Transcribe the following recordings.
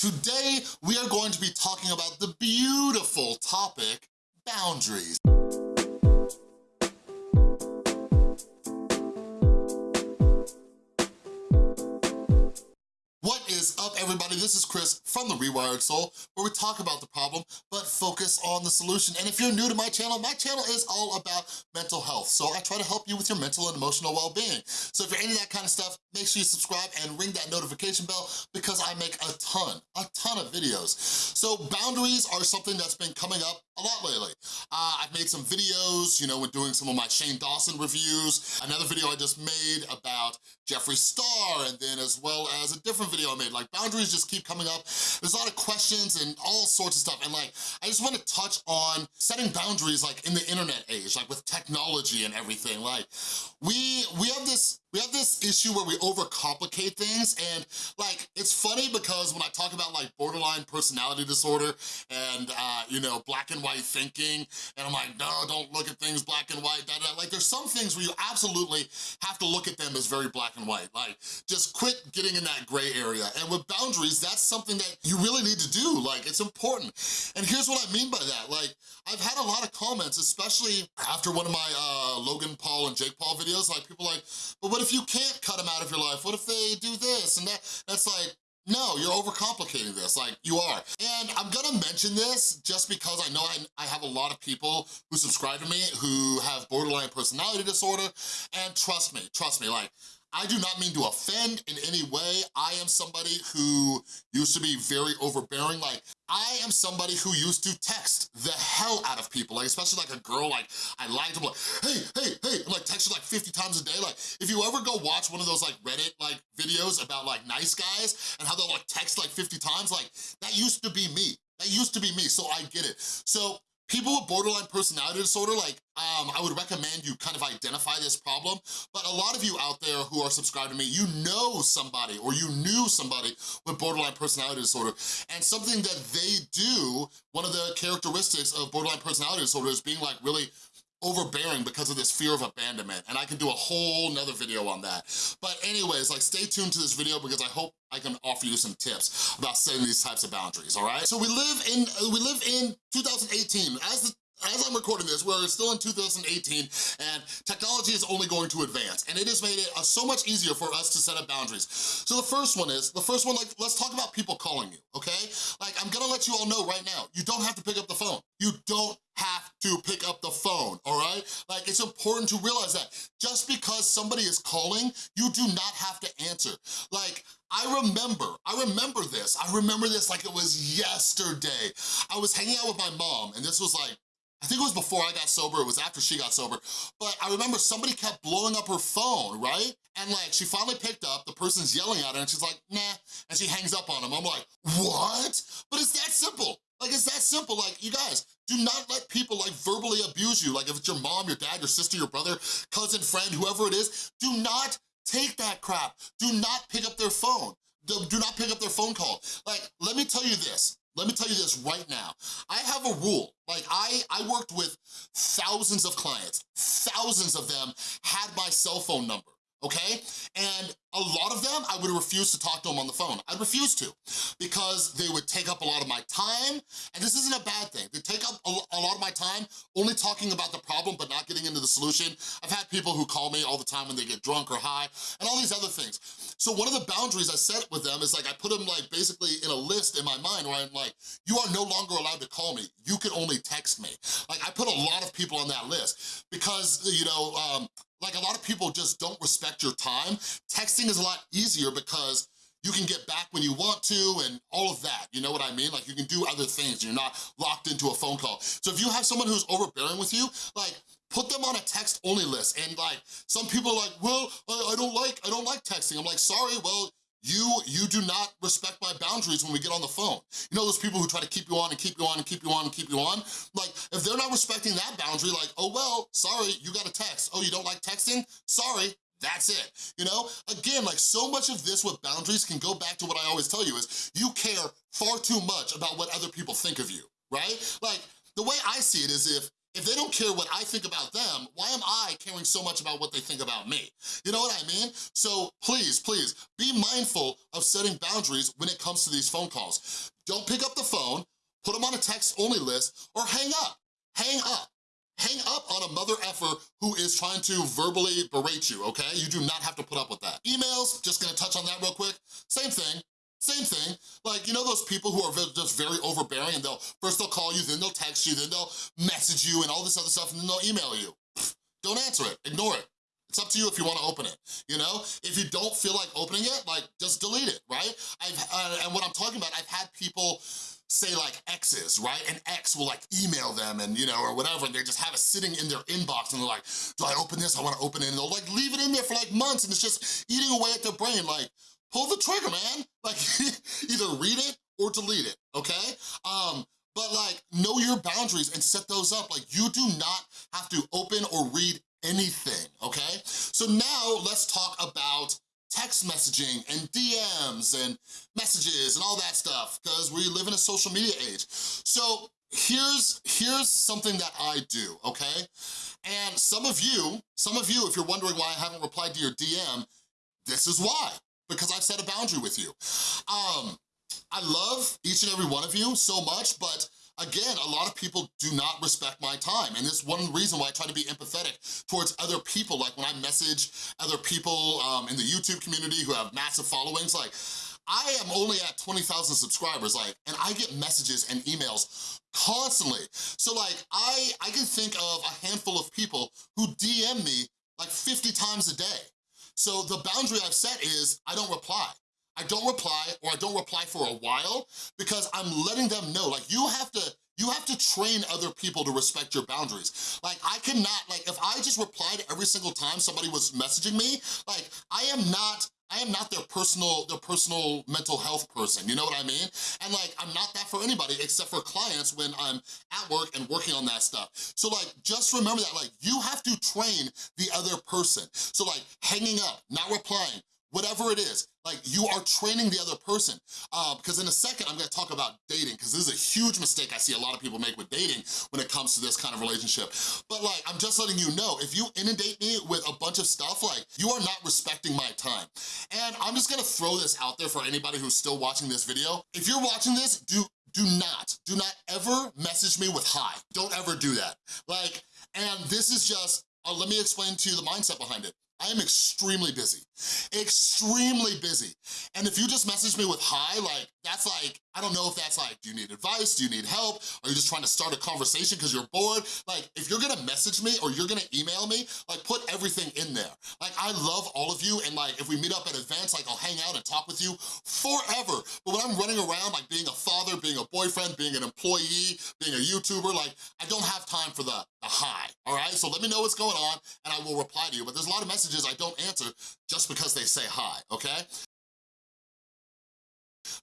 Today, we are going to be talking about the beautiful topic, boundaries. Is up, everybody? This is Chris from The Rewired Soul, where we talk about the problem, but focus on the solution. And if you're new to my channel, my channel is all about mental health. So I try to help you with your mental and emotional well-being. So if you're into that kind of stuff, make sure you subscribe and ring that notification bell because I make a ton, a ton of videos. So boundaries are something that's been coming up a lot lately. Uh, I've made some videos, you know, when doing some of my Shane Dawson reviews, another video I just made about Jeffree Star, and then as well as a different video I made. Like, boundaries just keep coming up. There's a lot of questions and all sorts of stuff, and like, I just wanna touch on setting boundaries like in the internet age, like with technology and everything. Like, we, we have this we have this issue where we overcomplicate things and like, it's funny because when I talk about like borderline personality disorder and uh, you know, black and white thinking, and I'm like, no, don't look at things black and white, da, da. like there's some things where you absolutely have to look at them as very black and white, like just quit getting in that gray area. And with boundaries, that's something that you really need to do, like it's important. And here's what I mean by that, like I've had a lot of comments, especially after one of my uh, Logan Paul and Jake Paul videos, like people like, but what what if you can't cut them out of your life? What if they do this and that? That's like, no, you're overcomplicating this, like you are. And I'm gonna mention this just because I know I, I, have a lot of people who subscribe to me who have borderline personality disorder, and trust me, trust me, like, I do not mean to offend in any way. I am somebody who used to be very overbearing. Like, I am somebody who used to text the hell out of people, like especially like a girl, like I liked them, like, hey, hey, hey, like text her like 50 times a day. Like, if you ever go watch one of those like Reddit like videos about like nice guys and how they'll like text like 50 times, like that used to be me. That used to be me, so I get it. So People with borderline personality disorder, like, um, I would recommend you kind of identify this problem, but a lot of you out there who are subscribed to me, you know somebody or you knew somebody with borderline personality disorder, and something that they do, one of the characteristics of borderline personality disorder is being like really overbearing because of this fear of abandonment, and I can do a whole nother video on that. But anyways, like stay tuned to this video because I hope I can offer you some tips about setting these types of boundaries, all right? So we live in, we live in 2018. As the as I'm recording this, we're still in 2018 and technology is only going to advance and it has made it uh, so much easier for us to set up boundaries. So the first one is, the first one, like, let's talk about people calling you, okay? Like, I'm gonna let you all know right now, you don't have to pick up the phone. You don't to pick up the phone, all right? Like, it's important to realize that just because somebody is calling, you do not have to answer. Like, I remember, I remember this. I remember this like it was yesterday. I was hanging out with my mom, and this was like I think it was before I got sober, it was after she got sober, but I remember somebody kept blowing up her phone, right? And like, she finally picked up, the person's yelling at her and she's like, nah, and she hangs up on him. I'm like, what? But it's that simple. Like, it's that simple. Like, you guys, do not let people like verbally abuse you. Like if it's your mom, your dad, your sister, your brother, cousin, friend, whoever it is, do not take that crap. Do not pick up their phone. Do not pick up their phone call. Like, let me tell you this. Let me tell you this right now. I have a rule. Like, I, I worked with thousands of clients. Thousands of them had my cell phone number okay? And a lot of them, I would refuse to talk to them on the phone. I'd refuse to because they would take up a lot of my time, and this isn't a bad thing. They take up a, lot of my time only talking about the problem but not getting into the solution. I've had people who call me all the time when they get drunk or high and all these other things. So one of the boundaries I set with them is like I put them like basically in a list in my mind where I'm like, you are no longer allowed to call me. You can only text me. Like I put a lot of people on that list because, you know, um, like a lot of people just don't respect your time. Texting is a lot easier because you can get back when you want to and all of that, you know what I mean? Like you can do other things, you're not locked into a phone call. So if you have someone who's overbearing with you, like put them on a text only list and like some people are like well I, don't like i don't like texting i'm like sorry well you you do not respect my boundaries when we get on the phone. You know those people who try to keep you on and keep you on and keep you on and keep you on? Like, if they're not respecting that boundary, like, oh, well, sorry, you got a text. Oh, you don't like texting? Sorry, that's it, you know? Again, like so much of this with boundaries can go back to what I always tell you is you care far too much about what other people think of you, right? Like, the way I see it is if If they don't care what I think about them, why am I caring so much about what they think about me? You know what I mean? So please, please, be mindful of setting boundaries when it comes to these phone calls. Don't pick up the phone, put them on a text-only list, or hang up, hang up. Hang up on a mother effer who is trying to verbally berate you, okay? You do not have to put up with that. Emails, just gonna touch on that real quick. Same thing, same thing, like, you know those people who are just very overbearing and they'll, first they'll call you, then they'll text you, then they'll message you and all this other stuff, and then they'll email you. Don't answer it, ignore it. It's up to you if you wanna open it, you know? If you don't feel like opening it, like, just delete it, right? I've, uh, and what I'm talking about, I've had people say like exes, right? An ex will like email them and you know, or whatever, and they just have it sitting in their inbox and they're like, do I open this? I wanna open it. And they'll like leave it in there for like months and it's just eating away at their brain. Like, pull the trigger, man. Like, either read it or delete it, okay? Um, but like, know your boundaries and set those up. Like, you do not have to open or read anything, okay? So now let's talk about text messaging and DMs and messages and all that stuff because we live in a social media age. So here's, here's something that I do, okay? And some of you, some of you, if you're wondering why I haven't replied to your DM, this is why, because I've set a boundary with you. Um, I love each and every one of you so much, but Again, a lot of people do not respect my time, and it's one reason why I try to be empathetic towards other people, like when I message other people um, in the YouTube community who have massive followings, like, I am only at 20,000 subscribers, like, and I get messages and emails constantly. So like, I, I can think of a handful of people who DM me like 50 times a day. So the boundary I've set is I don't reply. I don't reply or I don't reply for a while because I'm letting them know, like you have to, you have to train other people to respect your boundaries. Like I cannot, like if I just replied every single time somebody was messaging me, like I am not, I am not their personal, their personal mental health person, you know what I mean? And like, I'm not that for anybody except for clients when I'm at work and working on that stuff. So like, just remember that, like, you have to train the other person. So like, hanging up, not replying, whatever it is, like you are training the other person. Uh, because in a second, I'm gonna talk about dating because this is a huge mistake I see a lot of people make with dating when it comes to this kind of relationship. But like, I'm just letting you know, if you inundate me with a bunch of stuff, like you are not respecting my time. And I'm just gonna throw this out there for anybody who's still watching this video. If you're watching this, do do not, do not ever message me with hi. Don't ever do that. Like, and this is just, uh, let me explain to you the mindset behind it. I am extremely busy, extremely busy. And if you just message me with hi, like, that's like, I don't know if that's like, do you need advice? Do you need help? Are you just trying to start a conversation because you're bored? Like, if you're gonna message me or you're gonna email me, like put everything in there. Like, I love all of you and like, if we meet up at events, like I'll hang out and talk with you forever. But when I'm running around, like being a father, being a boyfriend, being an employee, being a YouTuber, like, I don't have time for the, the hi, all right? So let me know what's going on and I will reply to you. But there's a lot of messages I don't answer just because they say hi, okay?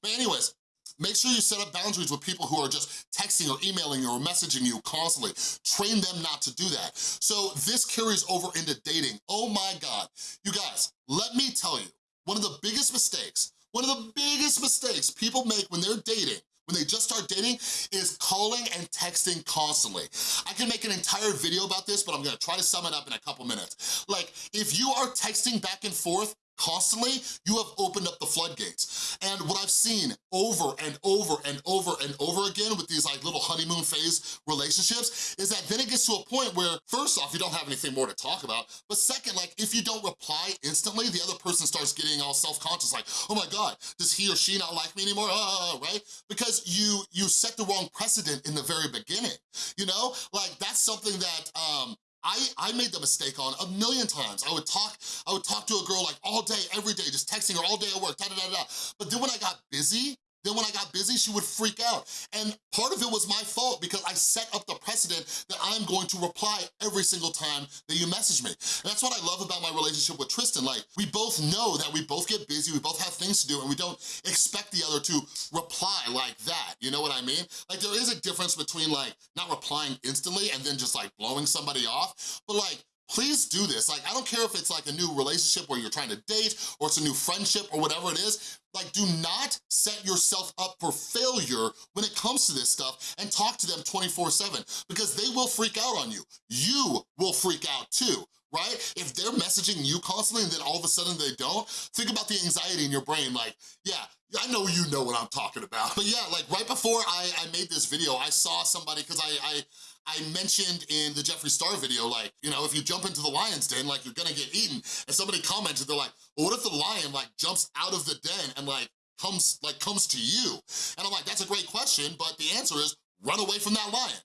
But anyways, Make sure you set up boundaries with people who are just texting or emailing or messaging you constantly. Train them not to do that. So this carries over into dating. Oh my God. You guys, let me tell you, one of the biggest mistakes, one of the biggest mistakes people make when they're dating when they just start dating is calling and texting constantly. I can make an entire video about this, but I'm gonna try to sum it up in a couple minutes. Like, if you are texting back and forth constantly, you have opened up the floodgates. And what I've seen over and over and over and over again with these like little honeymoon phase relationships is that then it gets to a point where first off, you don't have anything more to talk about, but second, like if you don't reply instantly, the other person starts getting all self-conscious like, oh my God, does he or she not like me anymore, uh, right? Because you, you set the wrong precedent in the very beginning, you know? Like that's something that um, I, I made the mistake on a million times. I would talk, I would talk to a girl like all day, every day, just texting her all day at work, da da da da. But then when I got busy, then when I got busy, she would freak out. And part of it was my fault because I set up the precedent that I'm going to reply every single time that you message me. And that's what I love about my relationship with Tristan. Like, we both know that we both get busy, we both have things to do, and we don't expect the other to reply like that, you know what I mean? Like, there is a difference between like, not replying instantly and then just like blowing somebody off, but like, please do this. Like, I don't care if it's like a new relationship where you're trying to date or it's a new friendship or whatever it is, like do not set yourself up for failure when it comes to this stuff and talk to them 24 seven because they will freak out on you. You will freak out too right? If they're messaging you constantly and then all of a sudden they don't, think about the anxiety in your brain like, yeah, I know you know what I'm talking about. But yeah, like right before I, I made this video, I saw somebody, cause I, I, I mentioned in the Jeffree Star video, like, you know, if you jump into the lion's den, like you're gonna get eaten. And somebody commented, they're like, well, what if the lion like jumps out of the den and like comes, like comes to you? And I'm like, that's a great question, but the answer is run away from that lion.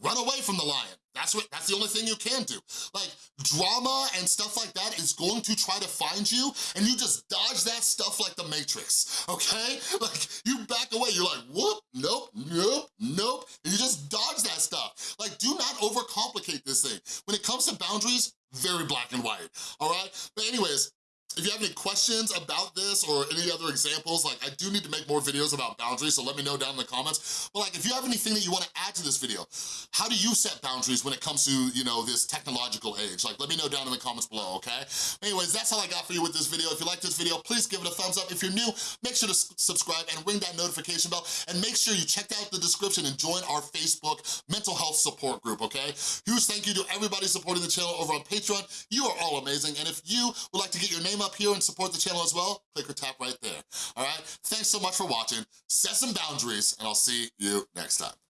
Run away from the lion. That's what. That's the only thing you can do. Like, drama and stuff like that is going to try to find you, and you just dodge that stuff like the Matrix, okay? Like, you back away, you're like, whoop, nope, nope, nope, and you just dodge that stuff. Like, do not overcomplicate this thing. When it comes to boundaries, very black and white, all right? But anyways, if you have any questions about this or any other examples, like I do need to make more videos about boundaries, so let me know down in the comments. But like if you have anything that you wanna add to this video, how do you set boundaries when it comes to, you know, this technological age? Like let me know down in the comments below, okay? Anyways, that's all I got for you with this video. If you like this video, please give it a thumbs up. If you're new, make sure to subscribe and ring that notification bell and make sure you check out the description and join our Facebook mental health support group, okay? Huge thank you to everybody supporting the channel over on Patreon. You are all amazing. And if you would like to get your name up up here and support the channel as well, click or tap right there, all right? Thanks so much for watching. Set some boundaries, and I'll see you next time.